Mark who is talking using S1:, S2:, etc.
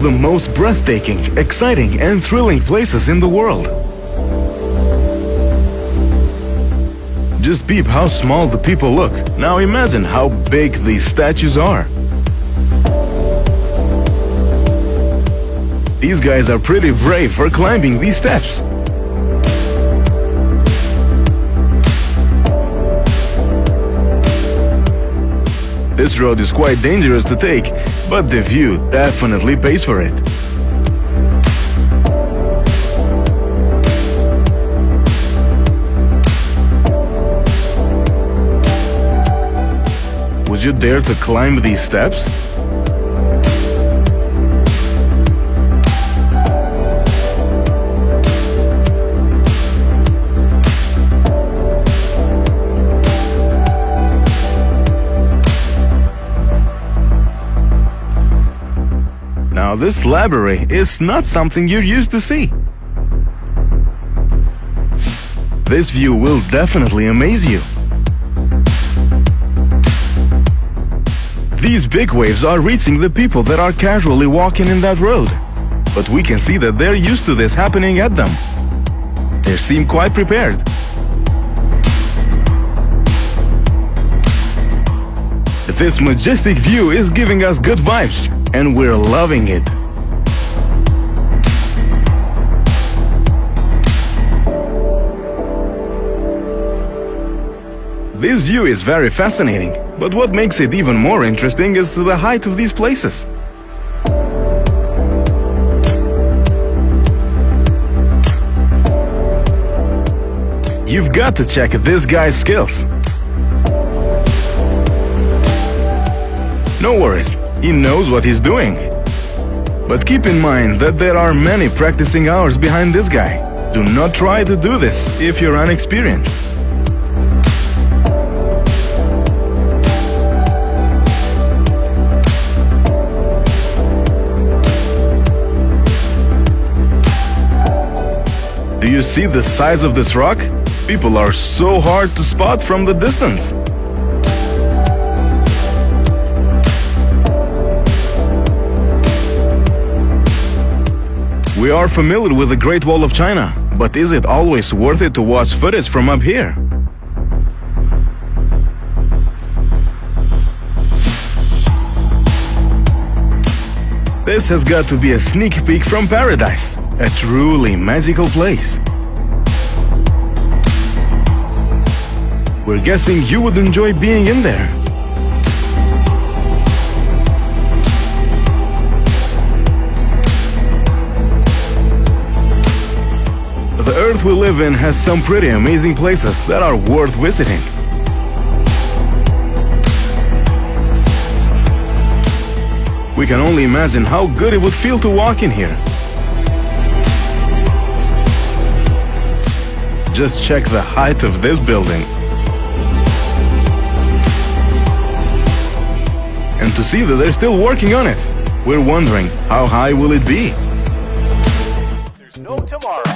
S1: the most breathtaking, exciting and thrilling places in the world. Just peep how small the people look. Now imagine how big these statues are. These guys are pretty brave for climbing these steps. This road is quite dangerous to take, but the view definitely pays for it. Would you dare to climb these steps? Now this library is not something you're used to see. This view will definitely amaze you. These big waves are reaching the people that are casually walking in that road. But we can see that they're used to this happening at them. They seem quite prepared. This majestic view is giving us good vibes, and we're loving it. This view is very fascinating, but what makes it even more interesting is the height of these places. You've got to check this guy's skills. No worries, he knows what he's doing. But keep in mind that there are many practicing hours behind this guy. Do not try to do this if you're unexperienced. Do you see the size of this rock? People are so hard to spot from the distance. We are familiar with the Great Wall of China, but is it always worth it to watch footage from up here? This has got to be a sneak peek from paradise, a truly magical place. We're guessing you would enjoy being in there. Earth we live in has some pretty amazing places that are worth visiting. We can only imagine how good it would feel to walk in here. Just check the height of this building. And to see that they're still working on it, we're wondering how high will it be?
S2: There's no tomorrow.